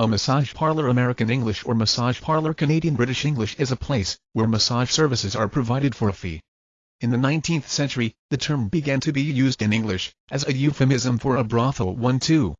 A massage parlor American English or massage parlor Canadian British English is a place where massage services are provided for a fee. In the 19th century, the term began to be used in English as a euphemism for a brothel One two.